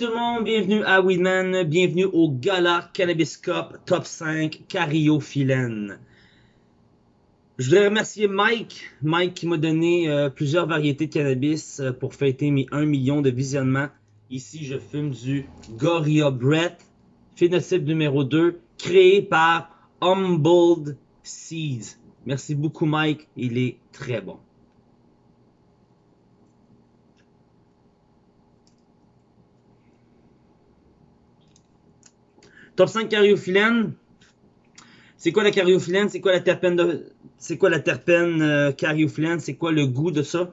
tout le monde, bienvenue à Weedman, bienvenue au Gala Cannabis Cup Top 5 Cariophyllène. Je voudrais remercier Mike, Mike qui m'a donné euh, plusieurs variétés de cannabis euh, pour fêter mes 1 million de visionnements. Ici, je fume du Gorilla Brett, phénotype numéro 2, créé par Humboldt Seeds. Merci beaucoup Mike, il est très bon. Top 5 cariophyllène. C'est quoi la cariophyllène? C'est quoi la terpène de... C'est quoi la terpène euh? C'est quoi le goût de ça?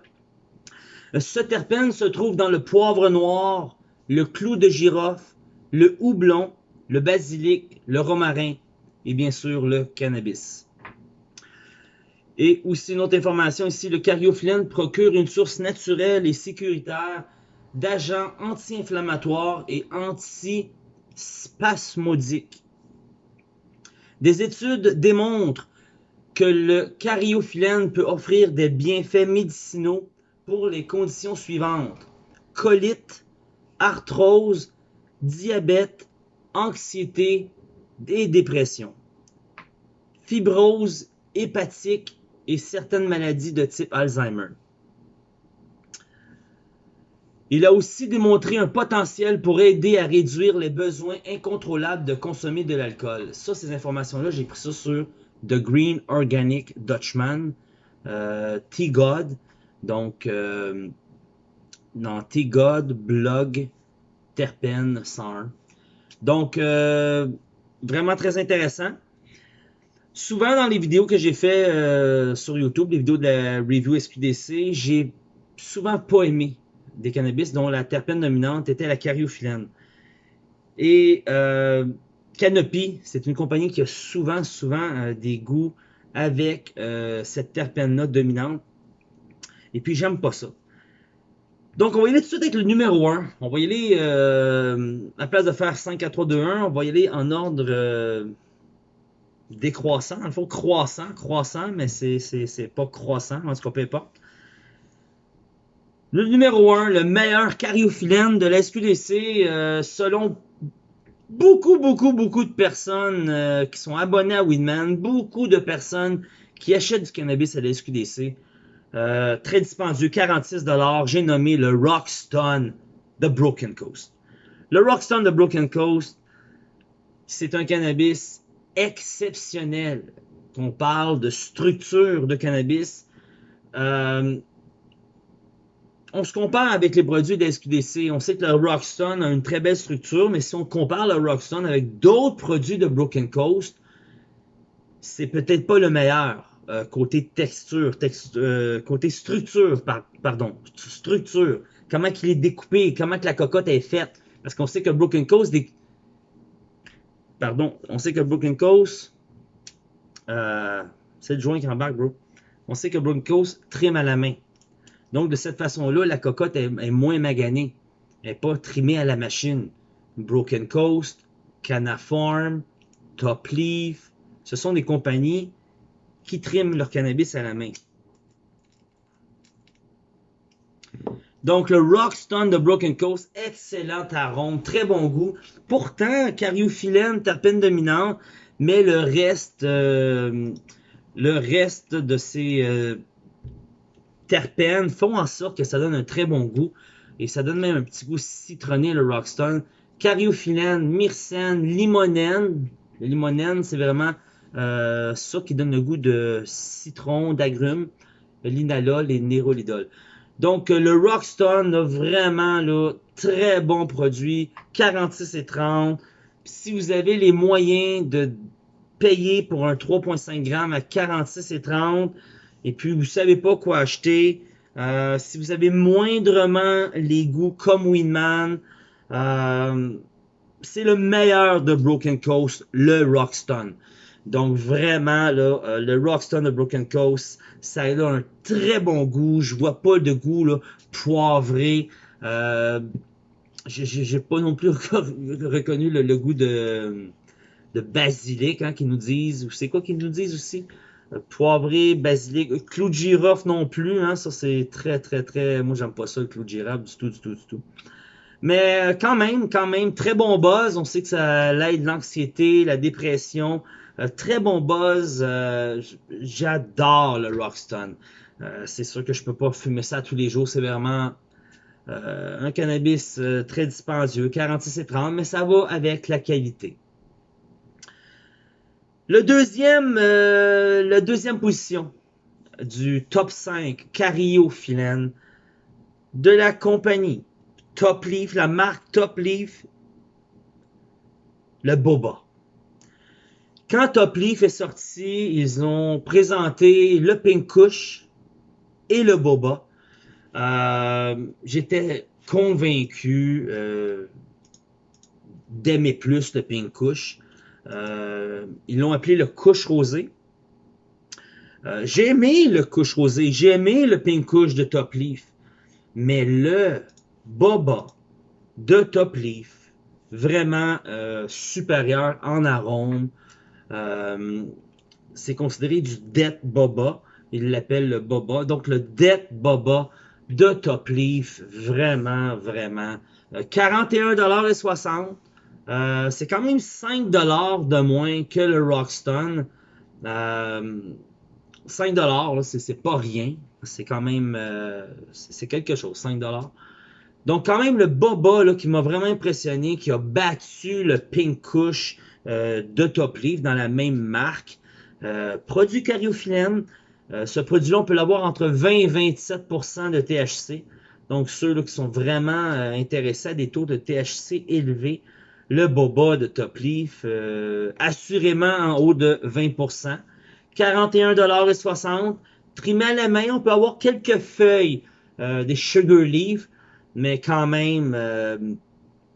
Euh, ce terpène se trouve dans le poivre noir, le clou de girofle, le houblon, le basilic, le romarin et bien sûr le cannabis. Et aussi une autre information ici, le cariophyllène procure une source naturelle et sécuritaire d'agents anti-inflammatoires et anti spasmodique. Des études démontrent que le cariophyllène peut offrir des bienfaits médicinaux pour les conditions suivantes. Colite, arthrose, diabète, anxiété et dépression. Fibrose hépatique et certaines maladies de type Alzheimer. Il a aussi démontré un potentiel pour aider à réduire les besoins incontrôlables de consommer de l'alcool. Ça, ces informations-là, j'ai pris ça sur The Green Organic Dutchman, euh, T-God, donc euh, non, T-God, blog, Terpen 101. Donc, euh, vraiment très intéressant. Souvent dans les vidéos que j'ai fait euh, sur YouTube, les vidéos de la review SQDC, j'ai souvent pas aimé des cannabis dont la terpène dominante était la cariophyllène. Et euh, Canopy, c'est une compagnie qui a souvent, souvent euh, des goûts avec euh, cette terpène-là dominante. Et puis, j'aime pas ça. Donc, on va y aller tout de suite avec le numéro 1. On va y aller, à place de faire 5, 4, 3, 2, 1, on va y aller en ordre décroissant. il faut croissant, croissant, mais c'est pas croissant, en tout cas, peu importe. Le numéro 1, le meilleur cariophyllène de la SQDC, euh, selon beaucoup, beaucoup, beaucoup de personnes euh, qui sont abonnées à Weedman, beaucoup de personnes qui achètent du cannabis à la SQDC. Euh, très dispendieux, 46$. J'ai nommé le Rockstone de Broken Coast. Le Rockstone de Broken Coast, c'est un cannabis exceptionnel. On parle de structure de cannabis. On se compare avec les produits de SQDC. On sait que le Rockstone a une très belle structure, mais si on compare le Rockstone avec d'autres produits de Broken Coast, c'est peut-être pas le meilleur euh, côté texture, euh, côté structure, pardon, structure. Comment qu'il est découpé, comment que la cocotte est faite. Parce qu'on sait que Broken Coast, pardon, on sait que Broken Coast, euh, c'est le joint qui embarque, bro. On sait que Broken Coast trime à la main. Donc, de cette façon-là, la cocotte est, moins maganée. Elle n'est pas trimée à la machine. Broken Coast, Canaform, Top Leaf, ce sont des compagnies qui triment leur cannabis à la main. Donc, le Rockstone de Broken Coast, excellent arôme, très bon goût. Pourtant, cariophyllène, terpène dominante, mais le reste, euh, le reste de ces euh, terpènes font en sorte que ça donne un très bon goût. Et ça donne même un petit goût citronné, le Rockstone. Cariophyllène, myrcène, limonène. Le limonène, c'est vraiment euh, ça qui donne le goût de citron, d'agrumes. L'inalol et nérolidol. Donc, le Rockstone a vraiment là, très bon produit. 46 et 30. si vous avez les moyens de payer pour un 3.5 grammes à 46 et 30, et puis vous savez pas quoi acheter, euh, si vous avez moindrement les goûts comme Winman, euh, c'est le meilleur de Broken Coast, le Rockstone. Donc vraiment, là, euh, le Rockstone de Broken Coast, ça a un très bon goût. Je vois pas de goût là, poivré. Euh, J'ai pas non plus reconnu le, goût de, de basilic hein, qu'ils nous disent. C'est quoi qu'ils nous disent aussi? Euh, poivré, basilic, euh, clou de girofle non plus, hein, ça c'est très très très, moi j'aime pas ça le clou de girofle du tout, du tout, du tout. Mais quand même, quand même, très bon buzz. On sait que ça aide l'anxiété, la dépression. Euh, très bon buzz. Euh, j'adore le Rockstone. Euh, c'est sûr que je peux pas fumer ça tous les jours. C'est vraiment un cannabis très dispendieux, 46 et 30, mais ça va avec la qualité. Le deuxième, la deuxième position du top 5 Cariophyllène de la compagnie Top Leaf, la marque Top Leaf, le boba. Quand Top Leaf est sorti, ils ont présenté le Pink Kush et le boba. Euh, j'étais convaincu euh, d'aimer plus le Pink Kush. Euh, ils l'ont appelé le Kush Rosé. j'ai aimé le Kush Rosé, j'ai aimé le Pink Kush de Top Leaf. Mais le boba de Top Leaf, vraiment supérieur en arôme, euh, c'est considéré du debt boba. Il l'appelle le boba. Donc le debt boba de Top Leaf, vraiment, vraiment. 41,60$. Euh, euh, c'est quand même 5$ de moins que le Rockstone. Euh, 5$, c'est pas rien. C'est quand même... c'est quelque chose, 5$. Donc quand même le Boba là, qui m'a vraiment impressionné, qui a battu le Pink Kush euh, de Top Leaf dans la même marque. Euh, produit cariophyllène. Euh, ce produit-là, on peut l'avoir entre 20 et 27% de THC. Donc, ceux là, qui sont vraiment intéressés à des taux de THC élevés, le boba de Top Leaf, assurément en haut de 20% 41,60 Trimé à la main, on peut avoir quelques feuilles des Sugar Leaf, mais quand même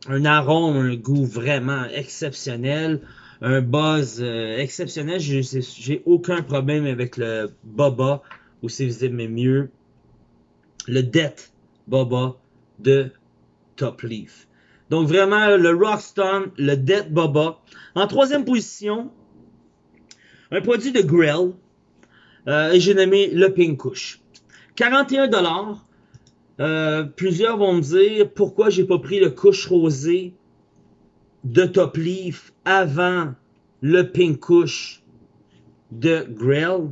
un arôme, un goût vraiment exceptionnel, un buzz euh, exceptionnel. J'ai aucun problème avec le Boba, ou si vous aimez mieux, le Death Boba de Top Leaf. Donc vraiment, le Rockstone, le Death Boba. En troisième position, un produit de Grill, euh, et j'ai nommé le Pink Kush. 41 dollars. Euh, plusieurs vont me dire pourquoi j'ai pas pris le couche rosé de Top Leaf avant le Pink Couche de Grail.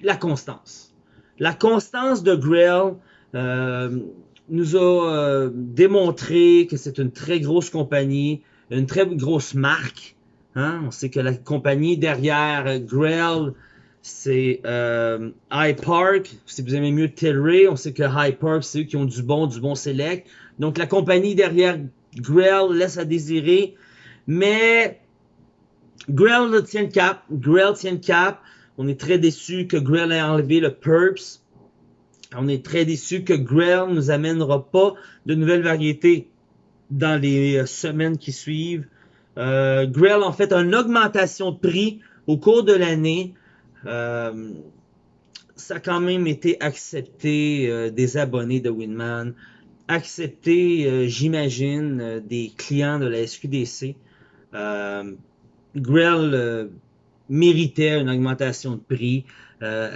La constance. La constance de Grail euh, nous a euh, démontré que c'est une très grosse compagnie, une très grosse marque. Hein. On sait que la compagnie derrière Grail c'est euh, High Park. Si vous aimez mieux Tilray, on sait que High Park, c'est eux qui ont du bon, du bon select. Donc la compagnie derrière Grell laisse à désirer. Mais Grell tient le cap. Grell tient le cap. On est très déçu que Grell ait enlevé le Purps. On est très déçu que Grell nous amènera pas de nouvelles variétés dans les euh, semaines qui suivent. Euh, Grell en fait une augmentation de prix au cours de l'année. Euh, ça a quand même été accepté euh, des abonnés de Winman, accepté, euh, j'imagine, des clients de la SQDC. Grell méritait une augmentation de prix.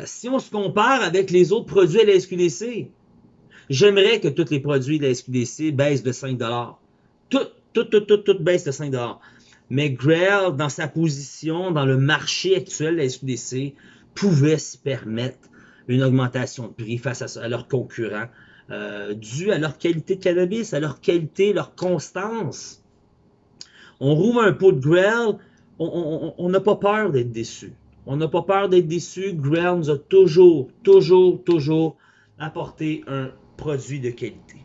Si on se compare avec les autres produits de la SQDC, j'aimerais que tous les produits de la SQDC baissent de 5 Tout, tout, tout, tout, tout baisse de 5 mais Grail, dans sa position, dans le marché actuel de la SQDC, pouvait se permettre une augmentation de prix face à, leurs concurrents, euh, dû à leur qualité de cannabis, à leur qualité, leur constance. On rouvre un pot de Grail, on n'a pas peur d'être déçu. On n'a pas peur d'être déçu. Nous a toujours, toujours, toujours apporté un produit de qualité.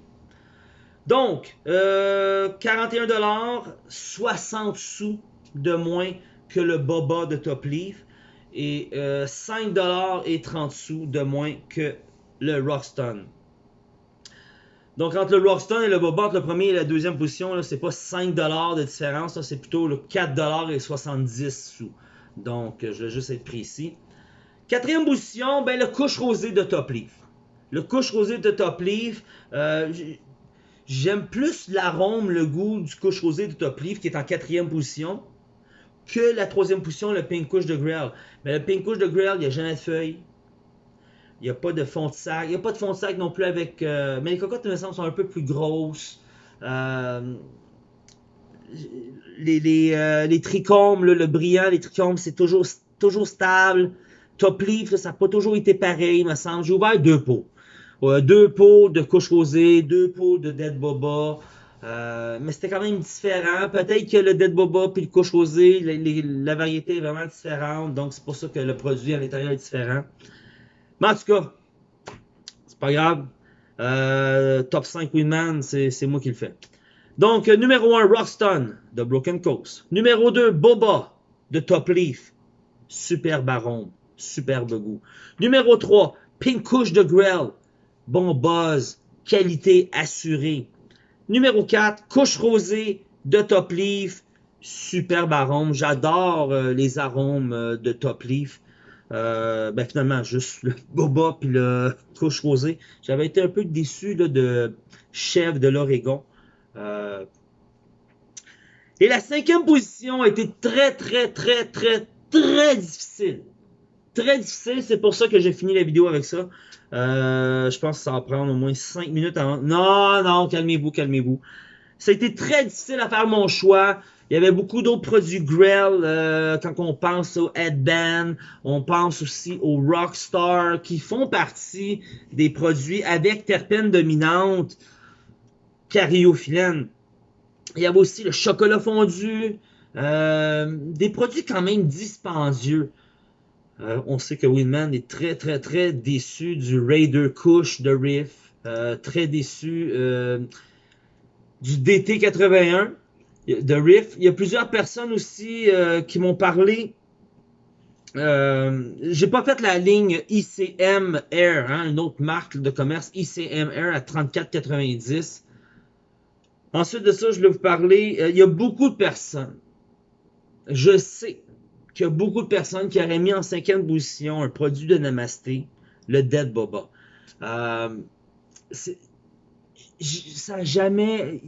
Donc, euh, 41$, 60 sous de moins que le Boba de Top Leaf et euh, 5$ et 30 sous de moins que le Rockstone. Donc, entre le Rockstone et le Boba, entre le premier et la deuxième position, c'est pas 5$ de différence, c'est plutôt le 4$ et 70 sous. Donc, je vais juste être précis. Quatrième position, ben, le couche rosé de Top Leaf. Le couche rosé de Top Leaf, euh, J'aime plus l'arôme, le goût du couche rosé de Top Leaf qui est en quatrième position que la troisième position, le Pink Couche de Grail. Mais le Pink Couche de Grail, il n'y a jamais de feuilles. Il n'y a pas de fond de sac. Il n'y a pas de fond de sac non plus avec... Euh, mais les cocottes, me semble, sont un peu plus grosses. Euh, les, les, euh, les trichomes, le brillant, les trichomes, c'est toujours, toujours stable. Top Leaf, ça n'a pas toujours été pareil, il me semble. J'ai ouvert deux pots. deux pots de couche rosée, deux pots de Dead Boba. Euh, mais c'était quand même différent. Peut-être que le Dead Boba puis le couche rosée, la variété est vraiment différente. Donc c'est pour ça que le produit à l'intérieur est différent. Mais en tout cas, c'est pas grave. Euh, top 5 Winman, c'est moi qui le fais. Donc, numéro 1, Rockstone de Broken Coast. Numéro 2, Boba de Top Leaf. Super baron, superbe goût. Numéro 3, Pink Couche de Grell. Bon buzz, qualité assurée. Numéro 4, couche rosée de Top Leaf. Superbe arôme. J'adore euh, les arômes euh, de Top Leaf. Euh, ben finalement, juste le boba puis le couche rosée. J'avais été un peu déçu de chef de l'Oregon. Et la cinquième position a été très, très, très, très, très difficile. Très difficile, c'est pour ça que j'ai fini la vidéo avec ça. Euh, je pense que ça va prendre au moins 5 minutes avant. Non, non, calmez-vous, calmez-vous. Ça a été très difficile à faire mon choix. Il y avait beaucoup d'autres produits Grell. Euh, quand on pense au Headband, on pense aussi au Rockstar qui font partie des produits avec terpènes dominantes cariophyllène. Il y avait aussi le chocolat fondu. Euh, des produits quand même dispendieux. Euh, on sait que Winman est très, très, très déçu du Raider Kush de Riff. Euh, très déçu du DT81 de Riff. Il y a plusieurs personnes aussi qui m'ont parlé. J'ai pas fait la ligne ICM Air, hein, une autre marque de commerce ICM Air à 34,90. Ensuite de ça, je vais vous parler. il y a beaucoup de personnes. Je sais qu'il y a beaucoup de personnes qui auraient mis en cinquième position un produit de Namasté, le Dead Boba. Euh, ça jamais.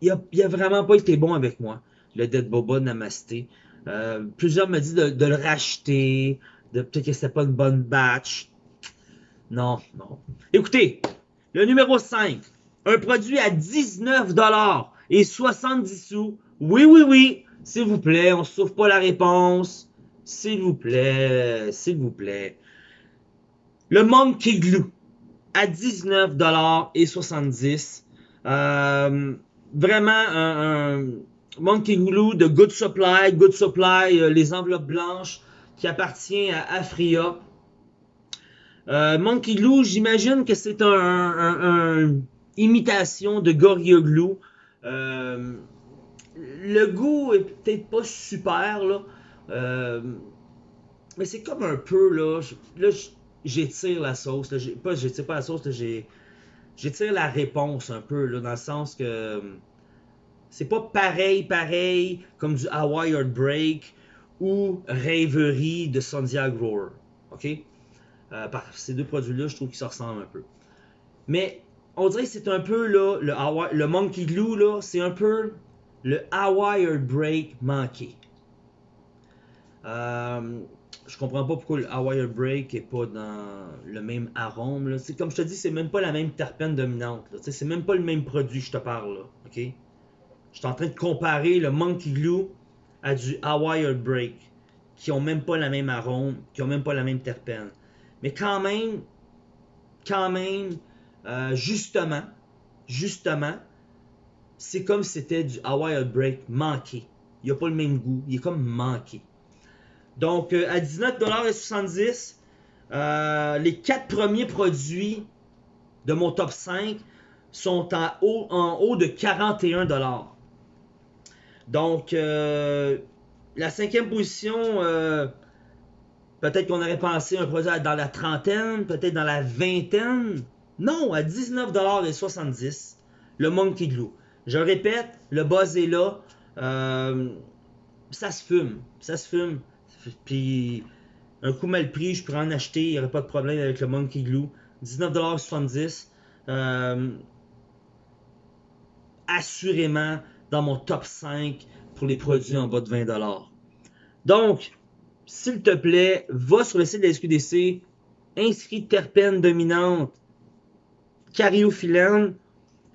Il n'a a vraiment pas été bon avec moi, le Dead Boba Namasté. Euh, plusieurs me disent de, le racheter, de peut-être que c'était pas une bonne batch. Non, non. Écoutez, le numéro 5, un produit à 19$ et 70 sous. Oui, oui, oui, s'il vous plaît, on ne sauve pas la réponse. S'il vous plaît, s'il vous plaît. Le Monkey Glue à 19,70$. Euh, vraiment un, Monkey Glue de Good Supply. Good Supply, euh, les enveloppes blanches qui appartient à Afria. Euh, Monkey Glue, j'imagine que c'est un, imitation de Glue. Euh, le goût est peut-être pas super là. Euh, mais c'est comme un peu, là, là j'étire la sauce. Là, pas j'étire pas la sauce, j'étire la réponse un peu, là, dans le sens que c'est pas pareil, pareil comme du Hawaii Break ou Rêverie de Sandia Grower. OK? Euh, ces deux produits-là, je trouve qu'ils se ressemblent un peu. Mais on dirait que c'est un peu là, le, Monkey Glue, là, c'est un peu le Hawaii Break manqué. Euh, je comprends pas pourquoi le Hawaii Break est pas dans le même arôme. C'est comme je te dis, c'est même pas la même terpène dominante. C'est même pas le même produit, je te parle. Là? Je suis en train de comparer le Monkey Glue à du Hawaii Break, qui ont même pas la même arôme, qui ont même pas la même terpène. Mais quand même, quand même, euh, justement, justement, c'est comme si c'était du Hawaii Break manqué. Il a pas le même goût, il est comme manqué. Donc, euh, à 19,70$, euh, les quatre premiers produits de mon top 5 sont en haut, de 41$. Donc, la cinquième position, peut-être qu'on aurait pensé un produit dans la trentaine, peut-être dans la vingtaine. Non, à 19,70$, le Monkey Glue. Je répète, le buzz est là. ça se fume. Ça se fume. Puis un coup mal pris, je pourrais en acheter, il n'y aurait pas de problème avec le Monkey Glue. 19,70$. Euh, assurément dans mon top 5 pour les produits en bas de 20$. Donc, s'il te plaît, va sur le site de la SQDC, inscris terpène dominante, cariophyllène,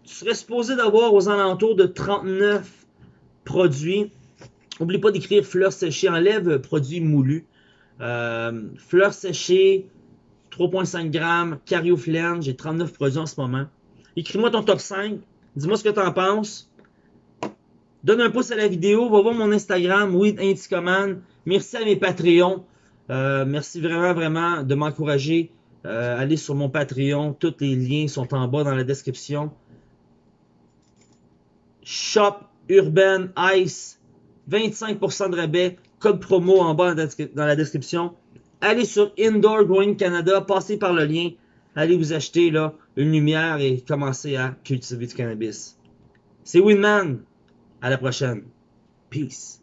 tu serais supposé d'avoir aux alentours de 39 produits. N'oublie pas d'écrire fleurs séchées, enlève produits moulus. Euh, fleurs séchées, 3.5 grammes, cariophyllène, j'ai 39 produits en ce moment. Écris-moi ton top 5, dis-moi ce que tu en penses. Donne un pouce à la vidéo, va voir mon Instagram, oui, Merci à mes Patreons. Euh, merci vraiment, vraiment de m'encourager. Euh, allez sur mon Patreon. Tous les liens sont en bas dans la description. Shop Urban Ice. 25% de rabais. Code promo en bas dans la description. Allez sur Indoor Growing Canada. Passez par le lien. Allez vous acheter là une lumière et commencez à cultiver du cannabis. C'est Winman. À la prochaine. Peace.